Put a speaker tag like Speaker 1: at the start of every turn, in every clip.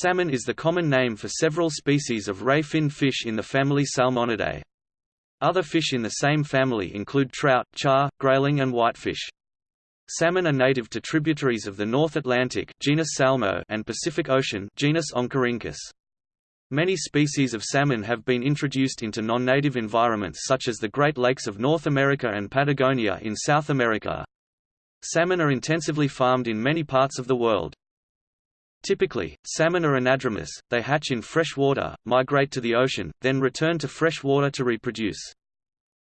Speaker 1: Salmon is the common name for several species of ray-fin fish in the family Salmonidae. Other fish in the same family include trout, char, grayling and whitefish. Salmon are native to tributaries of the North Atlantic genus Salmo and Pacific Ocean genus Oncorhynchus. Many species of salmon have been introduced into non-native environments such as the Great Lakes of North America and Patagonia in South America. Salmon are intensively farmed in many parts of the world. Typically, salmon are anadromous, they hatch in fresh water, migrate to the ocean, then return to fresh water to reproduce.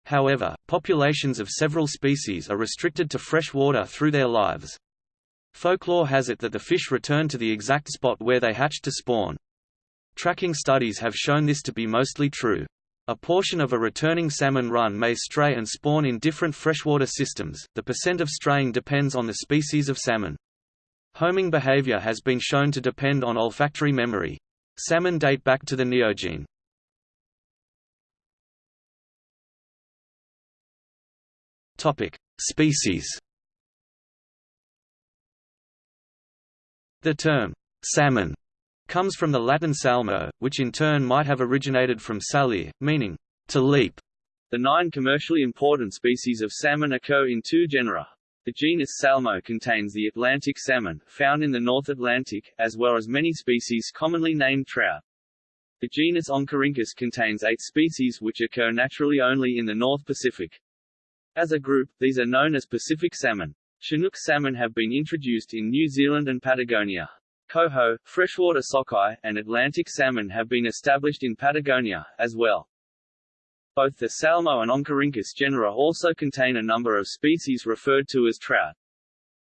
Speaker 1: However, populations of several species are restricted to fresh water through their lives. Folklore has it that the fish return to the exact spot where they hatched to spawn. Tracking studies have shown this to be mostly true. A portion of a returning salmon run may stray and spawn in different freshwater systems, the percent of straying depends on the species of salmon. Homing behavior has been shown to depend on olfactory memory. Salmon date back to the Neogene. Topic: Species. The term salmon comes from the Latin salmo, which in turn might have originated from salire, meaning to leap. The nine commercially important species of salmon occur in two genera. The genus Salmo contains the Atlantic salmon, found in the North Atlantic, as well as many species commonly named trout. The genus Oncorhynchus contains eight species which occur naturally only in the North Pacific. As a group, these are known as Pacific salmon. Chinook salmon have been introduced in New Zealand and Patagonia. Coho, freshwater sockeye, and Atlantic salmon have been established in Patagonia, as well. Both the Salmo and Oncorhynchus genera also contain a number of species referred to as trout.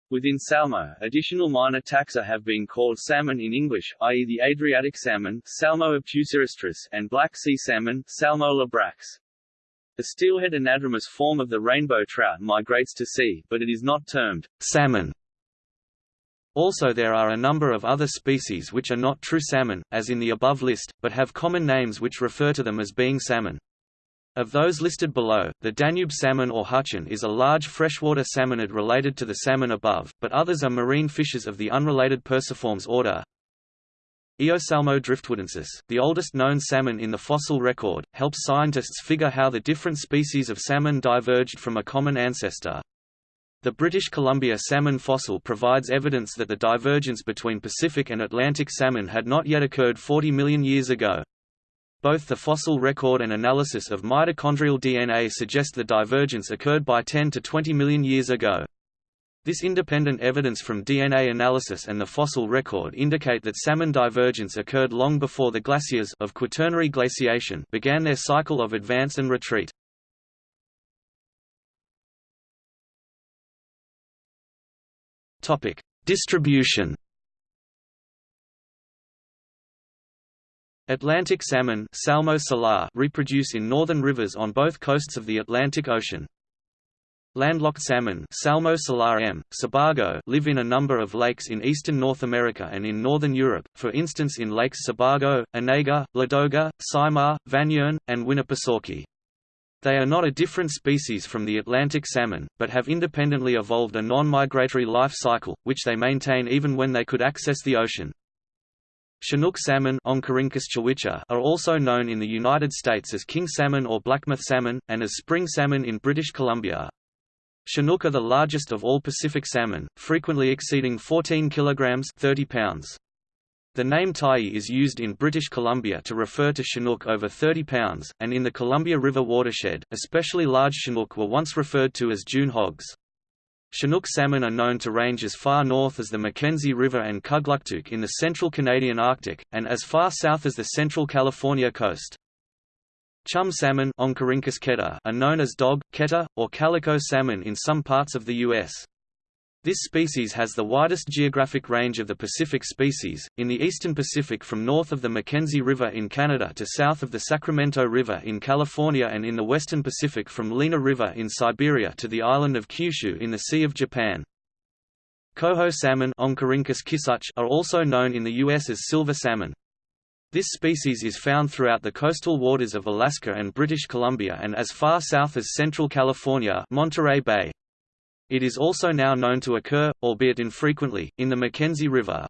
Speaker 1: Within Salmo, additional minor taxa have been called salmon in English, i.e. the Adriatic salmon Salmo and Black Sea salmon Salmo labrax. The steelhead anadromous form of the rainbow trout migrates to sea, but it is not termed salmon. Also there are a number of other species which are not true salmon, as in the above list, but have common names which refer to them as being salmon. Of those listed below, the Danube salmon or huchen is a large freshwater salmonid related to the salmon above, but others are marine fishes of the unrelated Perciformes order, Eosalmo driftwoodensis, the oldest known salmon in the fossil record, helps scientists figure how the different species of salmon diverged from a common ancestor. The British Columbia salmon fossil provides evidence that the divergence between Pacific and Atlantic salmon had not yet occurred 40 million years ago. Both the fossil record and analysis of mitochondrial DNA suggest the divergence occurred by 10 to 20 million years ago. This independent evidence from DNA analysis and the fossil record indicate that salmon divergence occurred long before the glaciers of Quaternary glaciation began their cycle of advance and retreat. Topic: Distribution. Atlantic salmon Salmo salar reproduce in northern rivers on both coasts of the Atlantic Ocean. Landlocked salmon Salmo salar M. Sebago live in a number of lakes in eastern North America and in northern Europe, for instance in lakes Sebago, Onega, Ladoga, Saimaa, Vänern, and Winnipesaukee. They are not a different species from the Atlantic salmon, but have independently evolved a non-migratory life cycle, which they maintain even when they could access the ocean. Chinook salmon are also known in the United States as king salmon or blackmouth salmon, and as spring salmon in British Columbia. Chinook are the largest of all Pacific salmon, frequently exceeding 14 kilograms 30 pounds. The name Tyee is used in British Columbia to refer to Chinook over 30 pounds, and in the Columbia River watershed, especially large Chinook were once referred to as June hogs. Chinook salmon are known to range as far north as the Mackenzie River and Kugluktuk in the central Canadian Arctic, and as far south as the central California coast. Chum salmon are known as dog, keta, or calico salmon in some parts of the U.S. This species has the widest geographic range of the Pacific species, in the eastern Pacific from north of the Mackenzie River in Canada to south of the Sacramento River in California and in the western Pacific from Lena River in Siberia to the island of Kyushu in the Sea of Japan. Coho salmon are also known in the U.S. as silver salmon. This species is found throughout the coastal waters of Alaska and British Columbia and as far south as central California Monterey Bay. It is also now known to occur, albeit infrequently, in the Mackenzie River.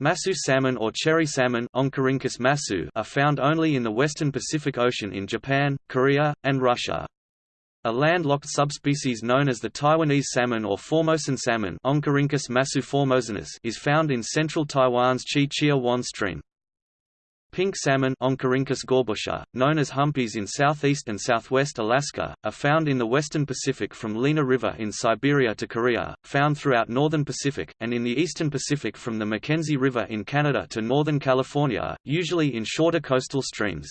Speaker 1: Masu salmon or cherry salmon masu are found only in the western Pacific Ocean in Japan, Korea, and Russia. A landlocked subspecies known as the Taiwanese salmon or Formosan salmon masu formosanus is found in central Taiwan's Chi Chia Wan stream. Pink salmon gorbusha, known as humpies in southeast and southwest Alaska, are found in the western Pacific from Lena River in Siberia to Korea, found throughout northern Pacific, and in the eastern Pacific from the Mackenzie River in Canada to northern California, usually in shorter coastal streams.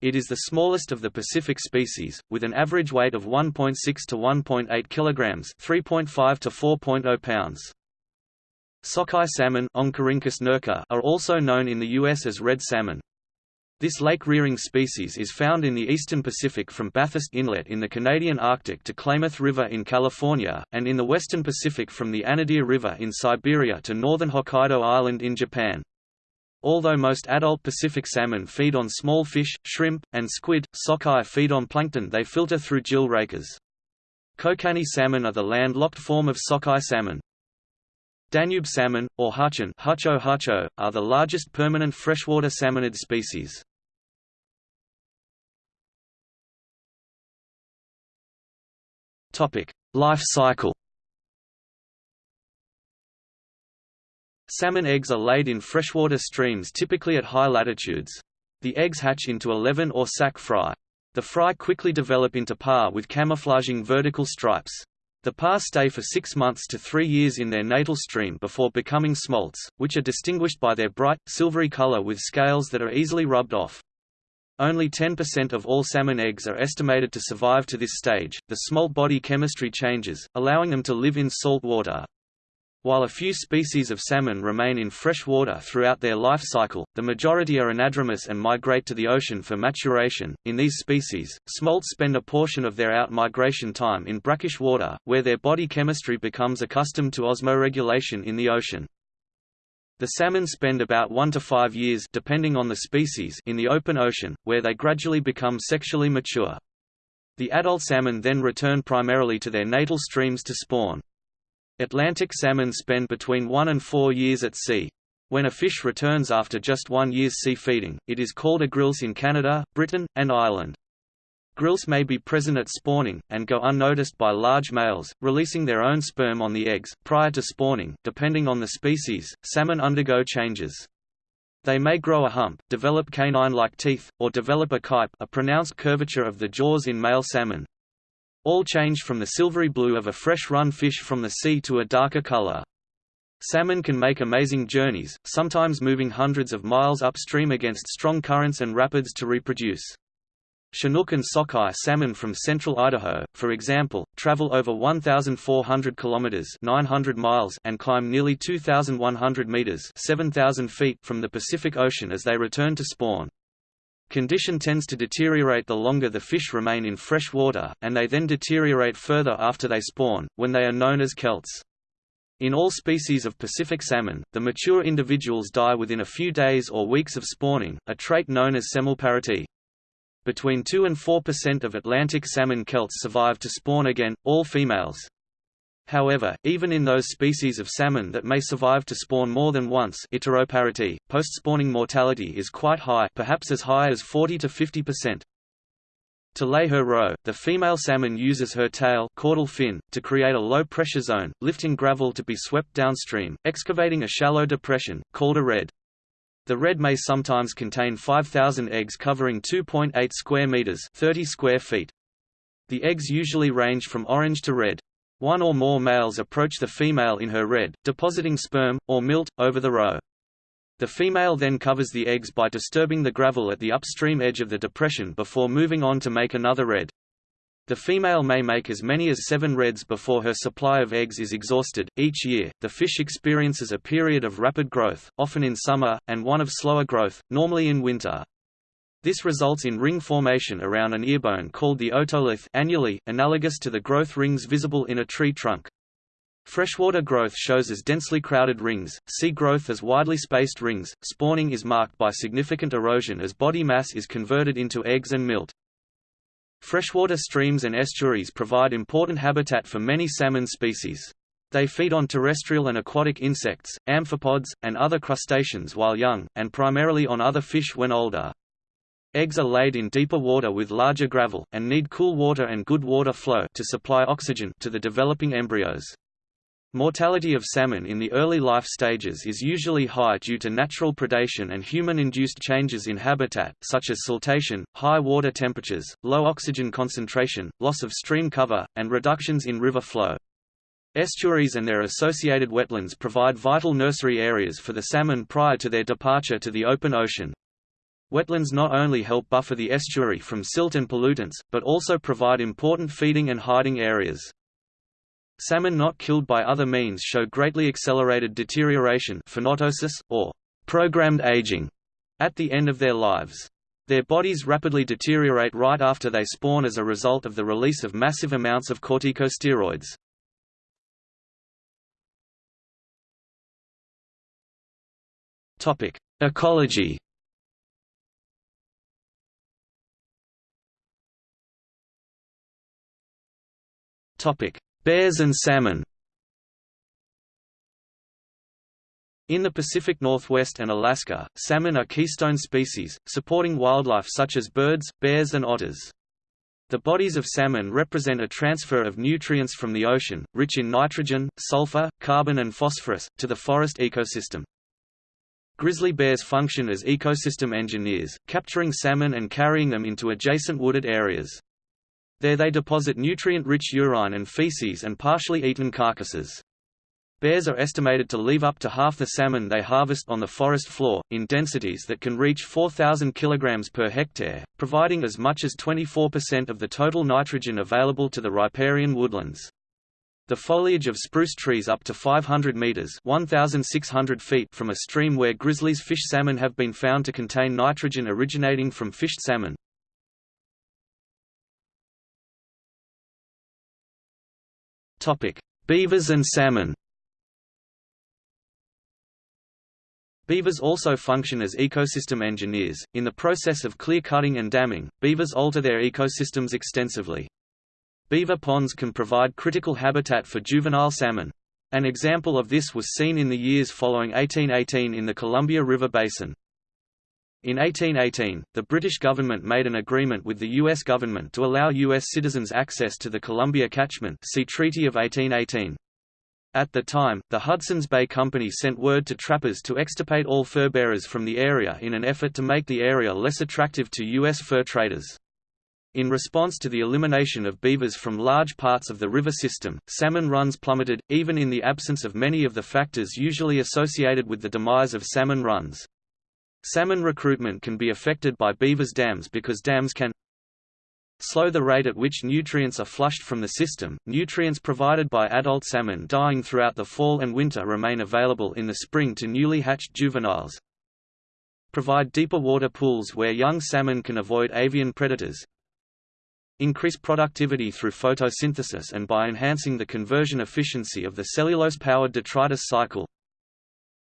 Speaker 1: It is the smallest of the Pacific species, with an average weight of 1.6 to 1.8 kilograms, 3.5 to 4.0 pounds. Sockeye salmon are also known in the U.S. as red salmon. This lake-rearing species is found in the eastern Pacific from Bathurst Inlet in the Canadian Arctic to Klamath River in California, and in the western Pacific from the Anadyr River in Siberia to northern Hokkaido Island in Japan. Although most adult Pacific salmon feed on small fish, shrimp, and squid, sockeye feed on plankton they filter through gill rakers. Kokanee salmon are the land-locked form of sockeye salmon. Danube salmon, or huchen Hucho hucho, are the largest permanent freshwater salmonid species. Life cycle Salmon eggs are laid in freshwater streams typically at high latitudes. The eggs hatch into alevin or sac fry. The fry quickly develop into parr with camouflaging vertical stripes. The parr stay for six months to three years in their natal stream before becoming smolts, which are distinguished by their bright, silvery color with scales that are easily rubbed off. Only 10% of all salmon eggs are estimated to survive to this stage. The smolt body chemistry changes, allowing them to live in salt water. While a few species of salmon remain in fresh water throughout their life cycle, the majority are anadromous and migrate to the ocean for maturation. In these species, smolts spend a portion of their out-migration time in brackish water, where their body chemistry becomes accustomed to osmoregulation in the ocean. The salmon spend about 1 to 5 years depending on the species in the open ocean, where they gradually become sexually mature. The adult salmon then return primarily to their natal streams to spawn. Atlantic salmon spend between one and four years at sea. When a fish returns after just one year's sea feeding, it is called a grilse in Canada, Britain, and Ireland. Grilse may be present at spawning, and go unnoticed by large males, releasing their own sperm on the eggs. Prior to spawning, depending on the species, salmon undergo changes. They may grow a hump, develop canine-like teeth, or develop a kype a pronounced curvature of the jaws in male salmon, all change from the silvery blue of a fresh-run fish from the sea to a darker color. Salmon can make amazing journeys, sometimes moving hundreds of miles upstream against strong currents and rapids to reproduce. Chinook and sockeye salmon from central Idaho, for example, travel over 1,400 kilometers (900 miles) and climb nearly 2,100 meters (7,000 feet) from the Pacific Ocean as they return to spawn. Condition tends to deteriorate the longer the fish remain in fresh water, and they then deteriorate further after they spawn, when they are known as kelts. In all species of Pacific salmon, the mature individuals die within a few days or weeks of spawning, a trait known as semelparity. Between 2 and 4% of Atlantic salmon kelts survive to spawn again, all females. However, even in those species of salmon that may survive to spawn more than once iteroparity, post-spawning mortality is quite high perhaps as high as 40 to 50%. To lay her roe, the female salmon uses her tail caudal fin, to create a low-pressure zone, lifting gravel to be swept downstream, excavating a shallow depression, called a redd. The redd may sometimes contain 5,000 eggs covering 2.8 square meters 30 square feet. The eggs usually range from orange to red. One or more males approach the female in her redd, depositing sperm, or milt, over the roe. The female then covers the eggs by disturbing the gravel at the upstream edge of the depression before moving on to make another redd. The female may make as many as seven redds before her supply of eggs is exhausted. Each year, the fish experiences a period of rapid growth, often in summer, and one of slower growth, normally in winter. This results in ring formation around an earbone called the otolith annually, analogous to the growth rings visible in a tree trunk. Freshwater growth shows as densely crowded rings, sea growth as widely spaced rings. Spawning is marked by significant erosion as body mass is converted into eggs and milt. Freshwater streams and estuaries provide important habitat for many salmon species. They feed on terrestrial and aquatic insects, amphipods, and other crustaceans while young, and primarily on other fish when older. Eggs are laid in deeper water with larger gravel, and need cool water and good water flow to supply oxygen to the developing embryos. Mortality of salmon in the early life stages is usually high due to natural predation and human-induced changes in habitat, such as siltation, high water temperatures, low oxygen concentration, loss of stream cover, and reductions in river flow. Estuaries and their associated wetlands provide vital nursery areas for the salmon prior to their departure to the open ocean. Wetlands not only help buffer the estuary from silt and pollutants, but also provide important feeding and hiding areas. Salmon not killed by other means show greatly accelerated deterioration phenoptosis, or programmed aging, at the end of their lives. Their bodies rapidly deteriorate right after they spawn as a result of the release of massive amounts of corticosteroids. Ecology Bears and salmon. In the Pacific Northwest and Alaska, salmon are keystone species, supporting wildlife such as birds, bears and otters. The bodies of salmon represent a transfer of nutrients from the ocean, rich in nitrogen, sulfur, carbon and phosphorus, to the forest ecosystem. Grizzly bears function as ecosystem engineers, capturing salmon and carrying them into adjacent wooded areas. There they deposit nutrient-rich urine and feces and partially eaten carcasses. Bears are estimated to leave up to half the salmon they harvest on the forest floor, in densities that can reach 4,000 kg per hectare, providing as much as 24% of the total nitrogen available to the riparian woodlands. The foliage of spruce trees up to 500 meters (1,600 feet) from a stream where grizzlies fish salmon have been found to contain nitrogen originating from fished salmon. Topic: Beavers and salmon. Beavers also function as ecosystem engineers. In the process of clear cutting and damming, beavers alter their ecosystems extensively. Beaver ponds can provide critical habitat for juvenile salmon. An example of this was seen in the years following 1818 in the Columbia River Basin. In 1818, the British government made an agreement with the U.S. government to allow U.S. citizens access to the Columbia Catchment see Treaty of 1818. At the time, the Hudson's Bay Company sent word to trappers to extirpate all fur bearers from the area in an effort to make the area less attractive to U.S. fur traders. In response to the elimination of beavers from large parts of the river system, salmon runs plummeted, even in the absence of many of the factors usually associated with the demise of salmon runs. Salmon recruitment can be affected by beavers' dams because dams can slow the rate at which nutrients are flushed from the system. Nutrients provided by adult salmon dying throughout the fall and winter remain available in the spring to newly hatched juveniles. Provide deeper water pools where young salmon can avoid avian predators. Increase productivity through photosynthesis and by enhancing the conversion efficiency of the cellulose-powered detritus cycle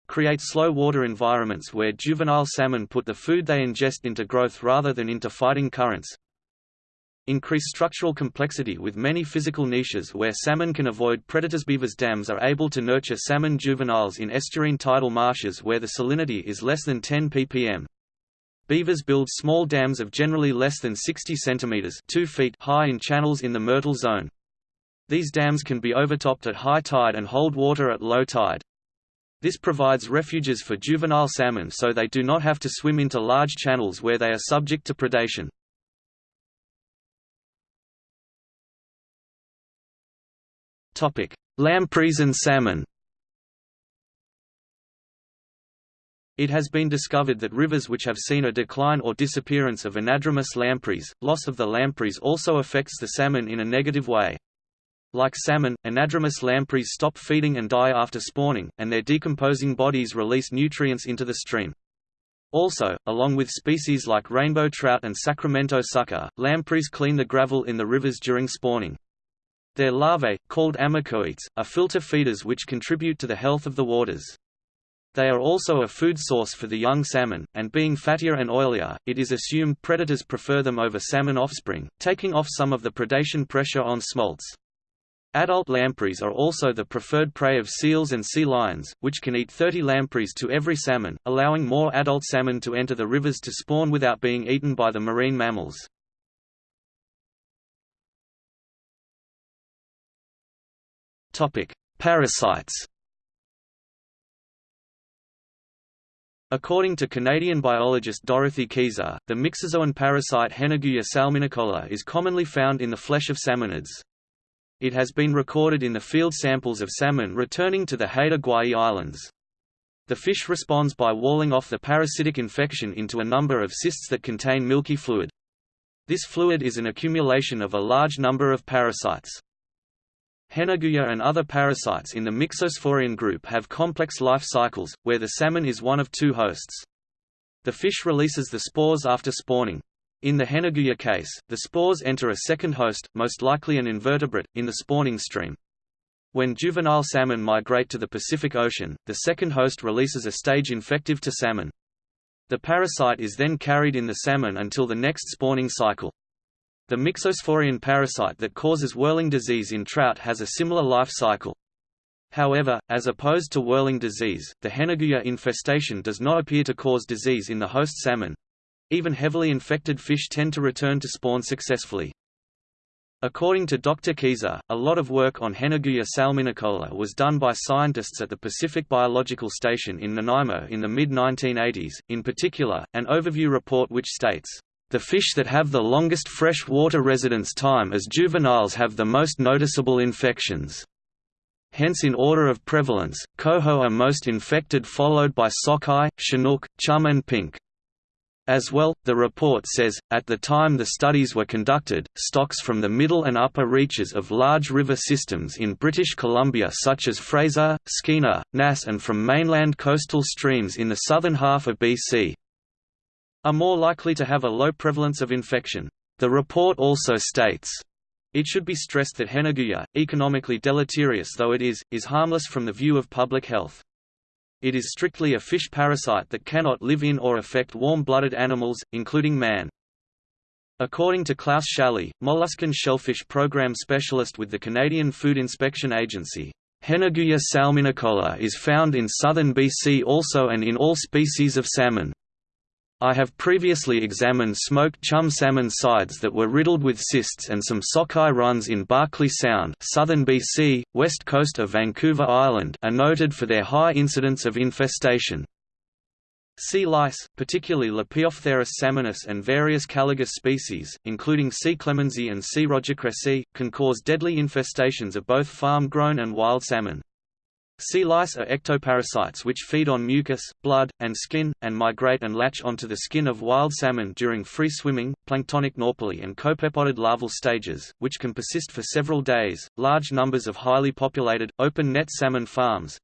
Speaker 1: create slow water environments where juvenile salmon put the food they ingest into growth rather than into fighting currents. Increase structural complexity with many physical niches where salmon can avoid predators. Beavers dams are able to nurture salmon juveniles in estuarine tidal marshes where the salinity is less than 10 ppm. Beavers build small dams of generally less than 60 cm 2 feet high in channels in the Myrtle zone. These dams can be overtopped at high tide and hold water at low tide. This provides refuges for juvenile salmon so they do not have to swim into large channels where they are subject to predation. Lampreys and salmon It has been discovered that rivers which have seen a decline or disappearance of anadromous lampreys, loss of the lampreys also affects the salmon in a negative way. Like salmon, anadromous lampreys stop feeding and die after spawning, and their decomposing bodies release nutrients into the stream. Also, along with species like rainbow trout and Sacramento sucker, lampreys clean the gravel in the rivers during spawning. Their larvae, called ammocoetes, are filter feeders which contribute to the health of the waters. They are also a food source for the young salmon, and being fattier and oilier, it is assumed predators prefer them over salmon offspring, taking off some of the predation pressure on smolts. Adult lampreys are also the preferred prey of seals and sea lions, which can eat 30 lampreys to every salmon, allowing more adult salmon to enter the rivers to spawn without being eaten by the marine mammals. Parasites According to Canadian biologist Dorothy Kieser, the myxozoan parasite Henneguya salminicola is commonly found in the flesh of salmonids. It has been recorded in the field samples of salmon returning to the Haida Gwaii Islands. The fish responds by walling off the parasitic infection into a number of cysts that contain milky fluid. This fluid is an accumulation of a large number of parasites. Henneguya and other parasites in the Myxosporean group have complex life cycles, where the salmon is one of two hosts. The fish releases the spores after spawning. In the Henneguya case, the spores enter a second host, most likely an invertebrate, in the spawning stream. When juvenile salmon migrate to the Pacific Ocean, the second host releases a stage infective to salmon. The parasite is then carried in the salmon until the next spawning cycle. The myxosporean parasite that causes whirling disease in trout has a similar life cycle. However, as opposed to whirling disease, the Henneguya infestation does not appear to cause disease in the host salmon. Even heavily infected fish tend to return to spawn successfully. According to Dr. Kieser, a lot of work on Henneguya salminicola was done by scientists at the Pacific Biological Station in Nanaimo in the mid-1980s, in particular, an overview report which states, the fish that have the longest fresh water residence time as juveniles have the most noticeable infections. Hence in order of prevalence, coho are most infected followed by sockeye, chinook, chum and pink. As well, the report says, at the time the studies were conducted, stocks from the middle and upper reaches of large river systems in British Columbia such as Fraser, Skeena, Nass and from mainland coastal streams in the southern half of BC, are more likely to have a low prevalence of infection. The report also states, it should be stressed that Henneguya, economically deleterious though it is, is harmless from the view of public health. It is strictly a fish parasite that cannot live in or affect warm-blooded animals, including man. According to Klaus Schally, molluscan shellfish program specialist with the Canadian Food Inspection Agency, Henneguya salminicola is found in southern BC also and in all species of salmon. I have previously examined smoked chum salmon sides that were riddled with cysts and some sockeye runs in Barkley Sound southern BC, west coast of Vancouver Island are noted for their high incidence of infestation. Sea lice, particularly Lepeophtheirus salmonis and various Caligus species, including C. clemensi and C. rogercresseyi, can cause deadly infestations of both farm-grown and wild salmon. Sea lice are ectoparasites which feed on mucus, blood, and skin, and migrate and latch onto the skin of wild salmon during free swimming, planktonic nauplii and copepodid larval stages, which can persist for several days. Large numbers of highly populated, open net salmon farms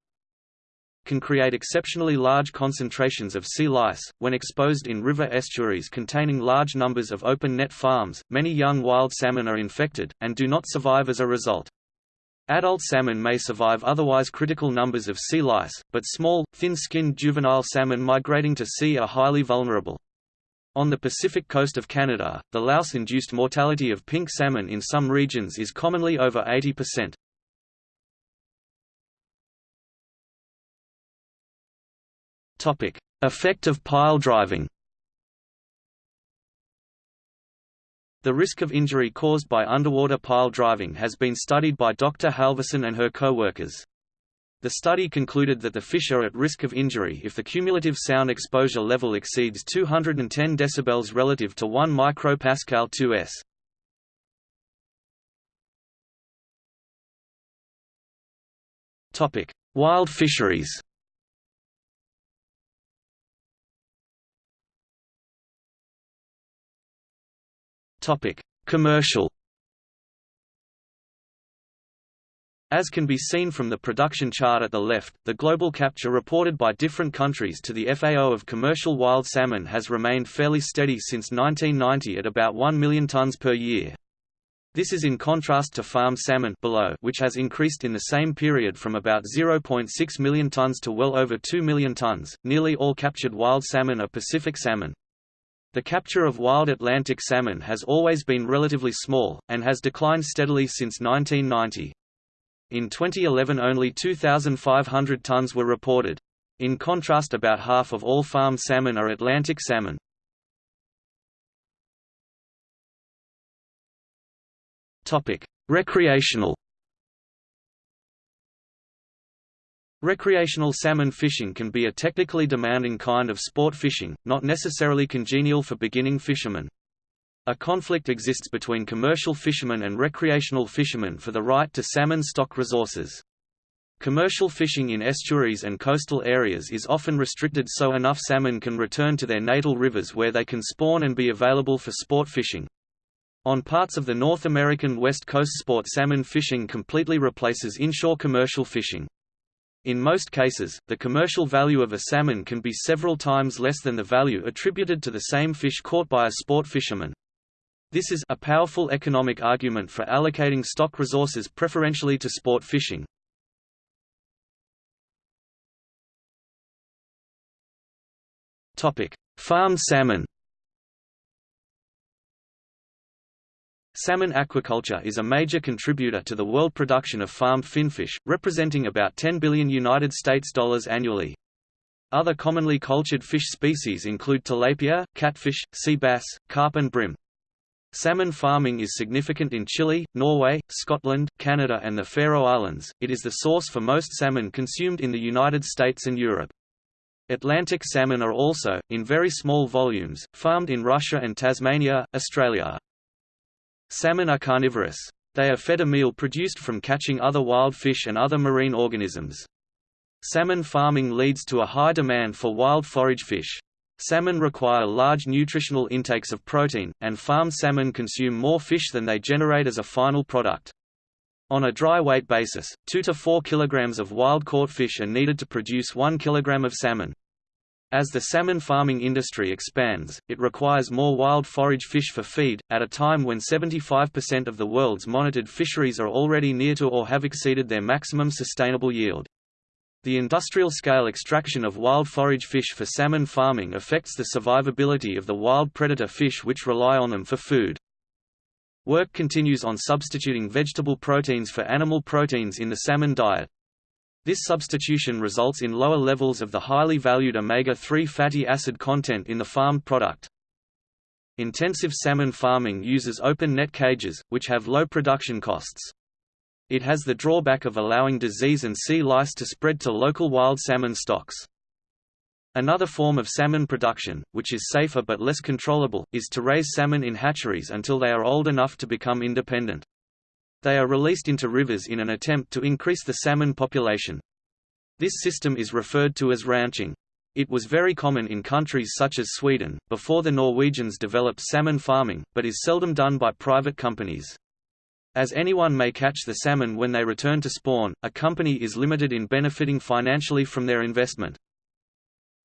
Speaker 1: can create exceptionally large concentrations of sea lice. When exposed in river estuaries containing large numbers of open net farms, many young wild salmon are infected, and do not survive as a result. Adult salmon may survive otherwise critical numbers of sea lice, but small, thin-skinned juvenile salmon migrating to sea are highly vulnerable. On the Pacific coast of Canada, the louse-induced mortality of pink salmon in some regions is commonly over 80%. Effect of pile driving The risk of injury caused by underwater pile driving has been studied by Dr. Halverson and her co-workers. The study concluded that the fish are at risk of injury if the cumulative sound exposure level exceeds 210 dB relative to 1 micropascal 2s. Topic: Wild fisheries. Topic: Commercial. As can be seen from the production chart at the left, the global capture reported by different countries to the FAO of commercial wild salmon has remained fairly steady since 1990 at about 1 million tons per year. This is in contrast to farm salmon below, which has increased in the same period from about 0.6 million tons to well over 2 million tons. Nearly all captured wild salmon are Pacific salmon. The capture of wild Atlantic salmon has always been relatively small, and has declined steadily since 1990. In 2011 only 2,500 tons were reported. In contrast about half of all farmed salmon are Atlantic salmon. Recreational Recreational salmon fishing can be a technically demanding kind of sport fishing, not necessarily congenial for beginning fishermen. A conflict exists between commercial fishermen and recreational fishermen for the right to salmon stock resources. Commercial fishing in estuaries and coastal areas is often restricted so enough salmon can return to their natal rivers where they can spawn and be available for sport fishing. On parts of the North American West Coast sport salmon fishing completely replaces inshore commercial fishing. In most cases, the commercial value of a salmon can be several times less than the value attributed to the same fish caught by a sport fisherman. This is a powerful economic argument for allocating stock resources preferentially to sport fishing. Topic: Farmed salmon. Salmon aquaculture is a major contributor to the world production of farmed finfish, representing about 10 billion United States dollars annually. Other commonly cultured fish species include tilapia, catfish, sea bass, carp and bream. Salmon farming is significant in Chile, Norway, Scotland, Canada and the Faroe Islands. It is the source for most salmon consumed in the United States and Europe. Atlantic salmon are also, in very small volumes, farmed in Russia and Tasmania, Australia. Salmon are carnivorous. They are fed a meal produced from catching other wild fish and other marine organisms. Salmon farming leads to a high demand for wild forage fish. Salmon require large nutritional intakes of protein, and farmed salmon consume more fish than they generate as a final product. On a dry weight basis, 2 to 4 kg of wild-caught fish are needed to produce 1 kg of salmon. As the salmon farming industry expands, it requires more wild forage fish for feed, at a time when 75% of the world's monitored fisheries are already near to or have exceeded their maximum sustainable yield. The industrial-scale extraction of wild forage fish for salmon farming affects the survivability of the wild predator fish which rely on them for food. Work continues on substituting vegetable proteins for animal proteins in the salmon diet. This substitution results in lower levels of the highly valued omega-3 fatty acid content in the farmed product. Intensive salmon farming uses open net cages, which have low production costs. It has the drawback of allowing disease and sea lice to spread to local wild salmon stocks. Another form of salmon production, which is safer but less controllable, is to raise salmon in hatcheries until they are old enough to become independent. They are released into rivers in an attempt to increase the salmon population. This system is referred to as ranching. It was very common in countries such as Sweden, before the Norwegians developed salmon farming, but is seldom done by private companies. As anyone may catch the salmon when they return to spawn, a company is limited in benefiting financially from their investment.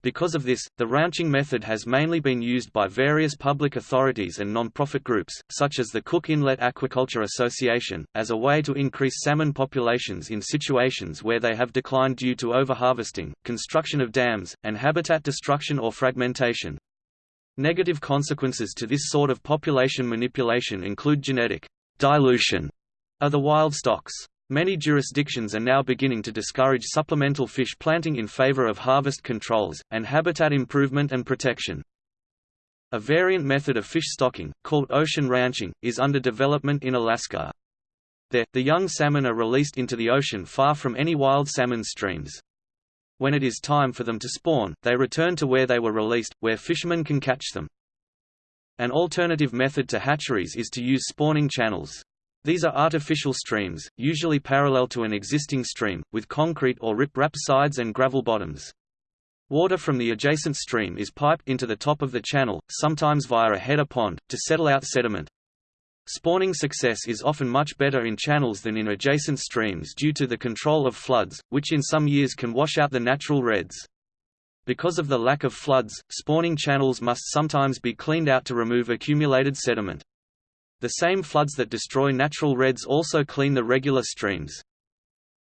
Speaker 1: Because of this, the ranching method has mainly been used by various public authorities and non-profit groups, such as the Cook Inlet Aquaculture Association, as a way to increase salmon populations in situations where they have declined due to overharvesting, construction of dams, and habitat destruction or fragmentation. Negative consequences to this sort of population manipulation include genetic dilution of the wild stocks. Many jurisdictions are now beginning to discourage supplemental fish planting in favor of harvest controls, and habitat improvement and protection. A variant method of fish stocking, called ocean ranching, is under development in Alaska. There, the young salmon are released into the ocean far from any wild salmon streams. When it is time for them to spawn, they return to where they were released, where fishermen can catch them. An alternative method to hatcheries is to use spawning channels. These are artificial streams, usually parallel to an existing stream, with concrete or rip-rap sides and gravel bottoms. Water from the adjacent stream is piped into the top of the channel, sometimes via a header pond, to settle out sediment. Spawning success is often much better in channels than in adjacent streams due to the control of floods, which in some years can wash out the natural redds. Because of the lack of floods, spawning channels must sometimes be cleaned out to remove accumulated sediment. The same floods that destroy natural redds also clean the regular streams.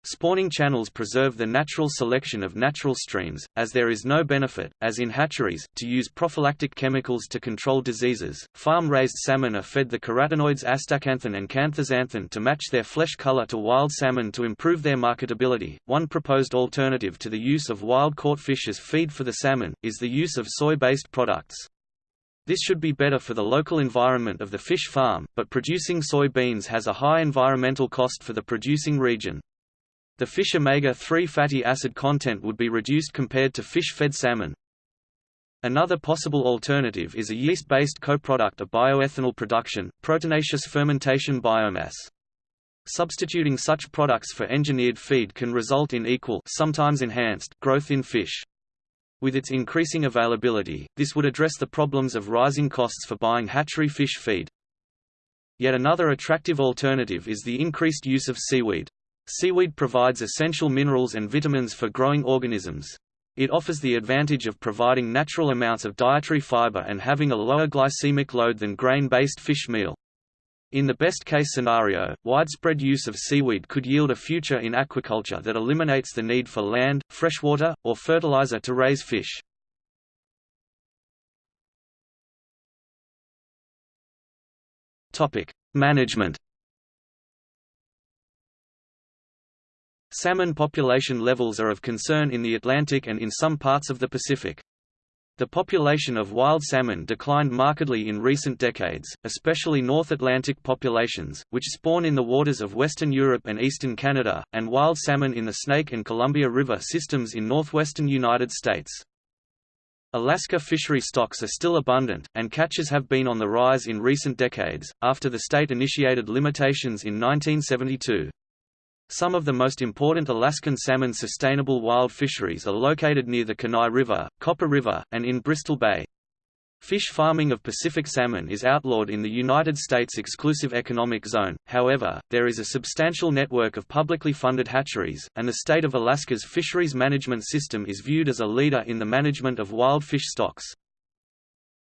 Speaker 1: Spawning channels preserve the natural selection of natural streams, as there is no benefit, as in hatcheries, to use prophylactic chemicals to control diseases. Farm raised salmon are fed the carotenoids astaxanthin and canthaxanthin to match their flesh color to wild salmon to improve their marketability. One proposed alternative to the use of wild caught fish as feed for the salmon is the use of soy based products. This should be better for the local environment of the fish farm, but producing soybeans has a high environmental cost for the producing region. The fish omega-3 fatty acid content would be reduced compared to fish-fed salmon. Another possible alternative is a yeast-based co-product of bioethanol production, proteinaceous fermentation biomass. Substituting such products for engineered feed can result in equal sometimes enhanced growth in fish. With its increasing availability, this would address the problems of rising costs for buying hatchery fish feed. Yet another attractive alternative is the increased use of seaweed. Seaweed provides essential minerals and vitamins for growing organisms. It offers the advantage of providing natural amounts of dietary fiber and having a lower glycemic load than grain-based fish meal. In the best-case scenario, widespread use of seaweed could yield a future in aquaculture that eliminates the need for land, freshwater, or fertilizer to raise fish. Management Salmon population levels are of concern in the Atlantic and in some parts of the Pacific. The population of wild salmon declined markedly in recent decades, especially North Atlantic populations, which spawn in the waters of western Europe and eastern Canada, and wild salmon in the Snake and Columbia River systems in northwestern United States. Alaska fishery stocks are still abundant, and catches have been on the rise in recent decades, after the state initiated limitations in 1972. Some of the most important Alaskan salmon sustainable wild fisheries are located near the Kenai River, Copper River, and in Bristol Bay. Fish farming of Pacific salmon is outlawed in the United States exclusive economic zone, however, there is a substantial network of publicly funded hatcheries, and the state of Alaska's fisheries management system is viewed as a leader in the management of wild fish stocks.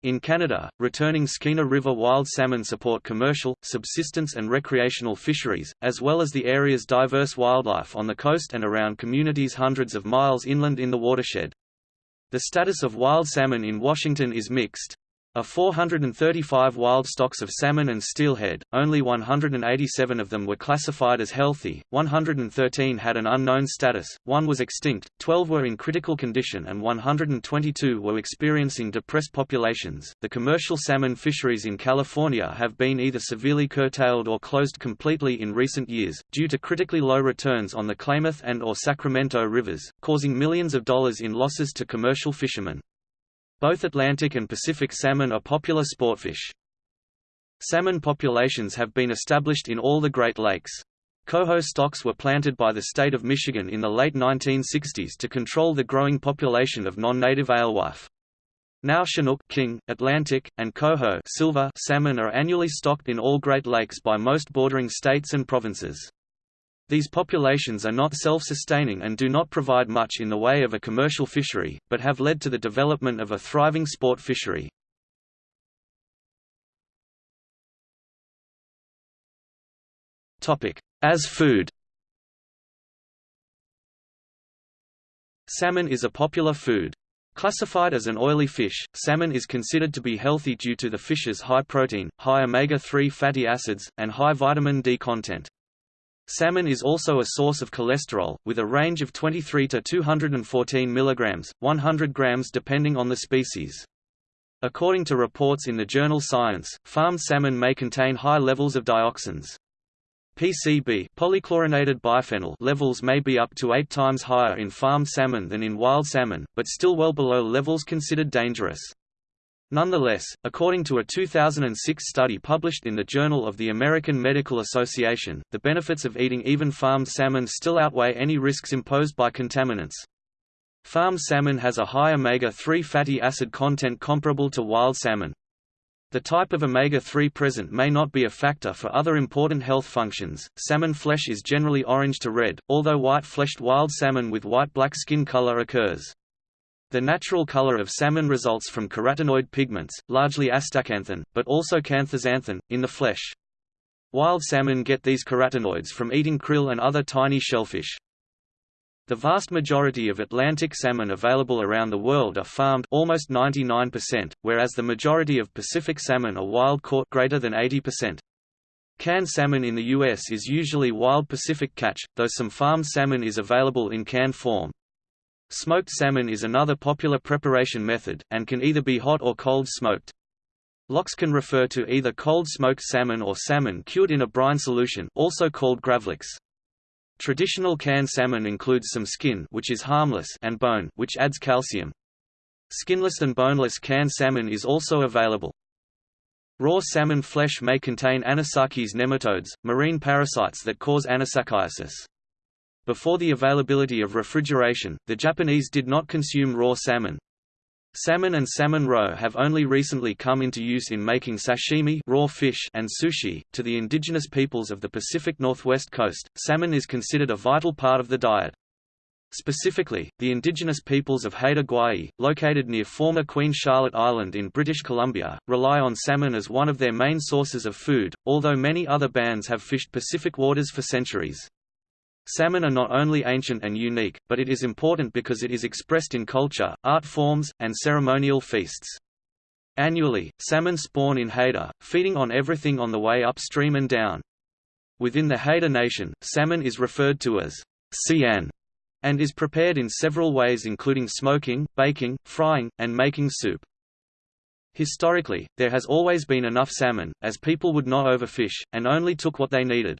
Speaker 1: In Canada, returning Skeena River wild salmon support commercial, subsistence and recreational fisheries, as well as the area's diverse wildlife on the coast and around communities hundreds of miles inland in the watershed. The status of wild salmon in Washington is mixed. Of 435 wild stocks of salmon and steelhead, only 187 of them were classified as healthy, 113 had an unknown status, one was extinct, 12 were in critical condition, and 122 were experiencing depressed populations. The commercial salmon fisheries in California have been either severely curtailed or closed completely in recent years, due to critically low returns on the Klamath and or Sacramento rivers, causing millions of dollars in losses to commercial fishermen. Both Atlantic and Pacific salmon are popular sportfish. Salmon populations have been established in all the Great Lakes. Coho stocks were planted by the state of Michigan in the late 1960s to control the growing population of non-native alewife. Now Chinook king, Atlantic, and Coho silver salmon are annually stocked in all Great Lakes by most bordering states and provinces. These populations are not self-sustaining and do not provide much in the way of a commercial fishery, but have led to the development of a thriving sport fishery. As food Salmon is a popular food. Classified as an oily fish, salmon is considered to be healthy due to the fish's high protein, high omega-3 fatty acids, and high vitamin D content. Salmon is also a source of cholesterol, with a range of 23 to 214 mg, 100 grams depending on the species. According to reports in the journal Science, farmed salmon may contain high levels of dioxins. PCB polychlorinated biphenyl levels may be up to 8 times higher in farmed salmon than in wild salmon, but still well below levels considered dangerous. Nonetheless, according to a 2006 study published in the Journal of the American Medical Association, the benefits of eating even farmed salmon still outweigh any risks imposed by contaminants. Farmed salmon has a high omega-3 fatty acid content comparable to wild salmon. The type of omega-3 present may not be a factor for other important health functions. Salmon flesh is generally orange to red, although white-fleshed wild salmon with white-black skin color occurs. The natural color of salmon results from carotenoid pigments, largely astaxanthin, but also canthaxanthin, in the flesh. Wild salmon get these carotenoids from eating krill and other tiny shellfish. The vast majority of Atlantic salmon available around the world are farmed almost 99%, whereas the majority of Pacific salmon are wild caught greater than 80%. Canned salmon in the U.S. is usually wild Pacific catch, though some farmed salmon is available in canned form. Smoked salmon is another popular preparation method, and can either be hot or cold smoked. Lox can refer to either cold smoked salmon or salmon cured in a brine solution also called gravlax. Traditional canned salmon includes some skin which is harmless and bone which adds calcium. Skinless and boneless canned salmon is also available. Raw salmon flesh may contain anisakis nematodes, marine parasites that cause anisakiasis. Before the availability of refrigeration, the Japanese did not consume raw salmon. Salmon and salmon roe have only recently come into use in making sashimi raw fish and sushi. To the indigenous peoples of the Pacific Northwest coast, salmon is considered a vital part of the diet. Specifically, the indigenous peoples of Haida Gwaii, located near former Queen Charlotte Island in British Columbia, rely on salmon as one of their main sources of food, although many other bands have fished Pacific waters for centuries. Salmon are not only ancient and unique, but it is important because it is expressed in culture, art forms, and ceremonial feasts. Annually, salmon spawn in Haida, feeding on everything on the way upstream and down. Within the Haida Nation, salmon is referred to as sian and is prepared in several ways including smoking, baking, frying, and making soup. Historically, there has always been enough salmon, as people would not overfish, and only took what they needed.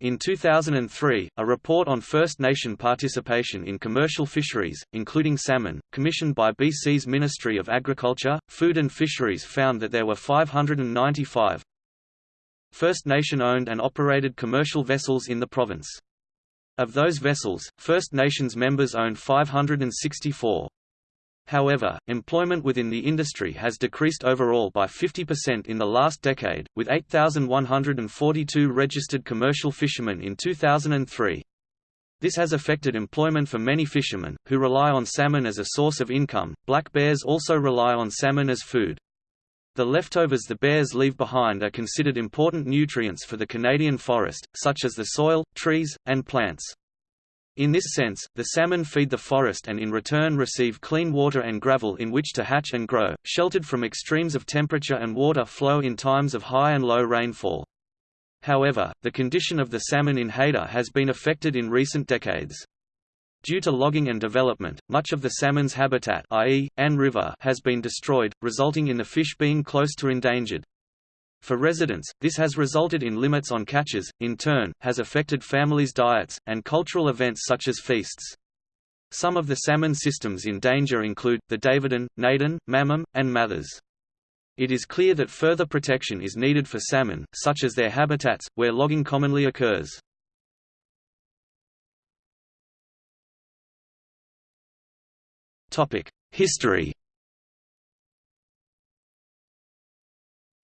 Speaker 1: In 2003, a report on First Nation participation in commercial fisheries, including salmon, commissioned by BC's Ministry of Agriculture, Food and Fisheries found that there were 595 First Nation-owned and operated commercial vessels in the province. Of those vessels, First Nations members owned 564. However, employment within the industry has decreased overall by 50% in the last decade, with 8,142 registered commercial fishermen in 2003. This has affected employment for many fishermen, who rely on salmon as a source of income. Black bears also rely on salmon as food. The leftovers the bears leave behind are considered important nutrients for the Canadian forest, such as the soil, trees, and plants. In this sense, the salmon feed the forest and in return receive clean water and gravel in which to hatch and grow, sheltered from extremes of temperature and water flow in times of high and low rainfall. However, the condition of the salmon in Haida has been affected in recent decades. Due to logging and development, much of the salmon's habitat i.e., Ann River has been destroyed, resulting in the fish being close to endangered. For residents, this has resulted in limits on catches, in turn, has affected families' diets, and cultural events such as feasts. Some of the salmon systems in danger include, the Davidon, Naden, Mamin, and Mathers. It is clear that further protection is needed for salmon, such as their habitats, where logging commonly occurs. History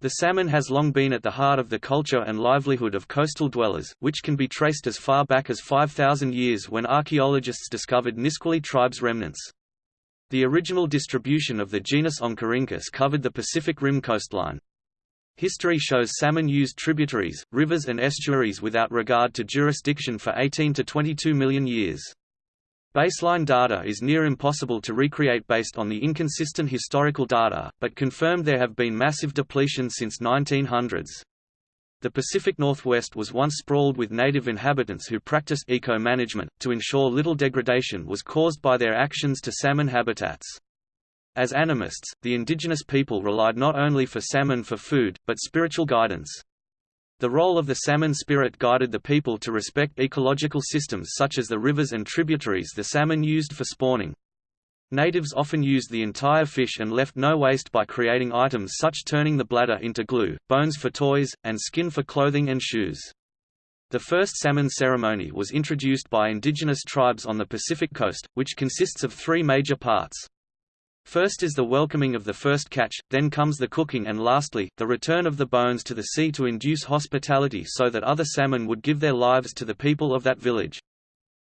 Speaker 1: The salmon has long been at the heart of the culture and livelihood of coastal dwellers, which can be traced as far back as 5,000 years when archaeologists discovered Nisqually tribes' remnants. The original distribution of the genus Oncorhynchus covered the Pacific Rim coastline. History shows salmon used tributaries, rivers and estuaries without regard to jurisdiction for 18 to 22 million years. Baseline data is near impossible to recreate based on the inconsistent historical data, but confirmed there have been massive depletions since 1900s. The Pacific Northwest was once sprawled with native inhabitants who practiced eco-management, to ensure little degradation was caused by their actions to salmon habitats. As animists, the indigenous people relied not only for salmon for food, but spiritual guidance. The role of the salmon spirit guided the people to respect ecological systems such as the rivers and tributaries the salmon used for spawning. Natives often used the entire fish and left no waste by creating items such as turning the bladder into glue, bones for toys, and skin for clothing and shoes. The first salmon ceremony was introduced by indigenous tribes on the Pacific coast, which consists of three major parts. First is the welcoming of the first catch, then comes the cooking and lastly, the return of the bones to the sea to induce hospitality so that other salmon would give their lives to the people of that village.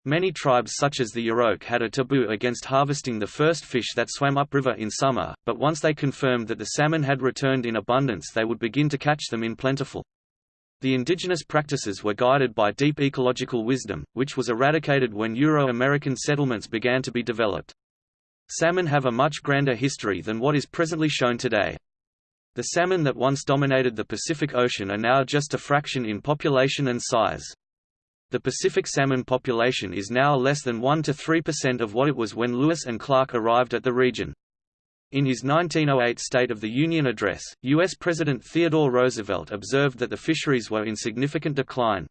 Speaker 1: Many tribes such as the Yurok had a taboo against harvesting the first fish that swam upriver in summer, but once they confirmed that the salmon had returned in abundance they would begin to catch them in plentiful. The indigenous practices were guided by deep ecological wisdom, which was eradicated when Euro-American settlements began to be developed. Salmon have a much grander history than what is presently shown today. The salmon that once dominated the Pacific Ocean are now just a fraction in population and size. The Pacific salmon population is now less than 1 to 3% of what it was when Lewis and Clark arrived at the region. In his 1908 State of the Union address, U.S. President Theodore Roosevelt observed that the fisheries were in significant decline.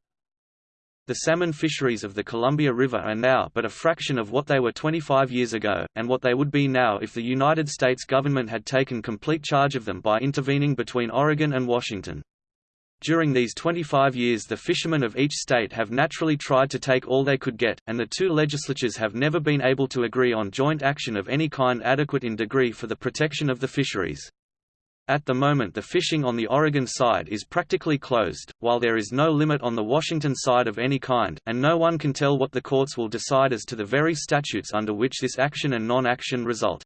Speaker 1: The salmon fisheries of the Columbia River are now but a fraction of what they were 25 years ago, and what they would be now if the United States government had taken complete charge of them by intervening between Oregon and Washington. During these 25 years the fishermen of each state have naturally tried to take all they could get, and the two legislatures have never been able to agree on joint action of any kind adequate in degree for the protection of the fisheries. At the moment the fishing on the Oregon side is practically closed, while there is no limit on the Washington side of any kind, and no one can tell what the courts will decide as to the very statutes under which this action and non-action result.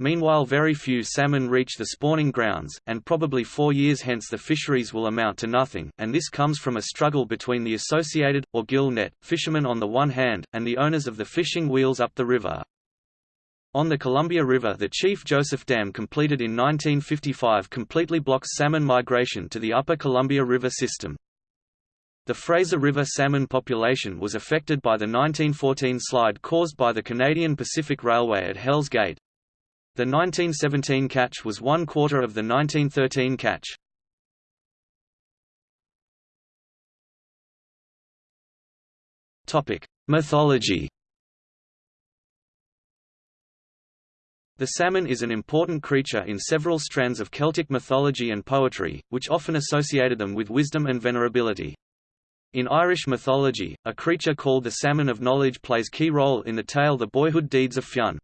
Speaker 1: Meanwhile very few salmon reach the spawning grounds, and probably four years hence the fisheries will amount to nothing, and this comes from a struggle between the associated, or gill net, fishermen on the one hand, and the owners of the fishing wheels up the river. On the Columbia River the Chief Joseph Dam completed in 1955 completely blocks salmon migration to the upper Columbia River system. The Fraser River salmon population was affected by the 1914 slide caused by the Canadian Pacific Railway at Hell's Gate, the 1917 catch was one quarter of the 1913 catch. Mythology The salmon is an important creature in several strands of Celtic mythology and poetry, which often associated them with wisdom and venerability. In Irish mythology, a creature called the Salmon of Knowledge plays key role in the tale The Boyhood Deeds of Fionn.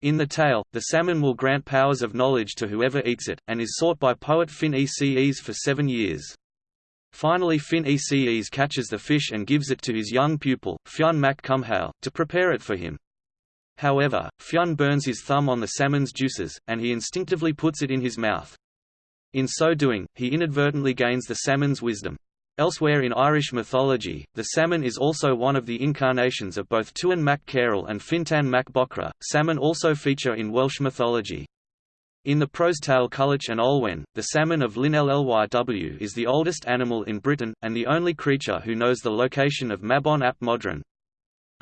Speaker 1: In the tale, the salmon will grant powers of knowledge to whoever eats it, and is sought by poet Finn Eces for seven years. Finally Finn Eces catches the fish and gives it to his young pupil, Fionn mac Cumhaill, to prepare it for him. However, Fionn burns his thumb on the salmon's juices, and he instinctively puts it in his mouth. In so doing, he inadvertently gains the salmon's wisdom. Elsewhere in Irish mythology, the salmon is also one of the incarnations of both Tuan mac Cairill and Fintan mac Bocra. Salmon also feature in Welsh mythology. In the prose tale Culhwch and Olwen, the salmon of Llyn Llyw is the oldest animal in Britain, and the only creature who knows the location of Mabon ap Modron.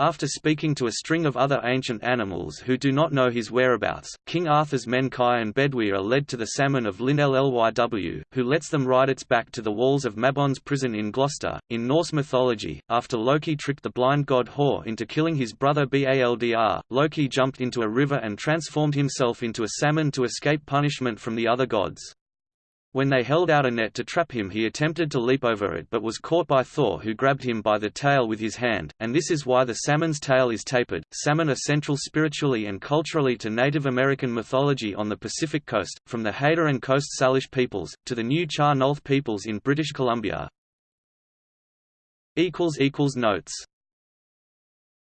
Speaker 1: After speaking to a string of other ancient animals who do not know his whereabouts, King Arthur's men Kai and Bedwyr are led to the salmon of Llyn Llyw, who lets them ride its back to the walls of Mabon's prison in Gloucester. In Norse mythology, after Loki tricked the blind god Hor into killing his brother Baldr, Loki jumped into a river and transformed himself into a salmon to escape punishment from the other gods. When they held out a net to trap him he attempted to leap over it but was caught by Thor who grabbed him by the tail with his hand, and this is why the salmon's tail is tapered. Salmon are central spiritually and culturally to Native American mythology on the Pacific coast, from the Haida and Coast Salish peoples, to the Nuu-chah-nulth peoples in British Columbia. Notes